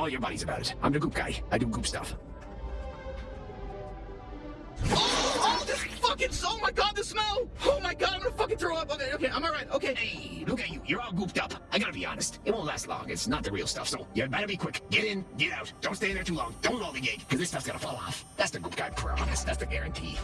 all your buddies about it. I'm the goop guy. I do goop stuff. Oh, oh, this fucking, oh my god, the smell! Oh my god, I'm gonna fucking throw up. Okay, okay, I'm alright, okay. Hey, look at you. You're all gooped up. I gotta be honest. It won't last long. It's not the real stuff, so you better be quick. Get in, get out. Don't stay in there too long. Don't roll the gig, because this stuff's gonna fall off. That's the goop guy promise. That's the guarantee.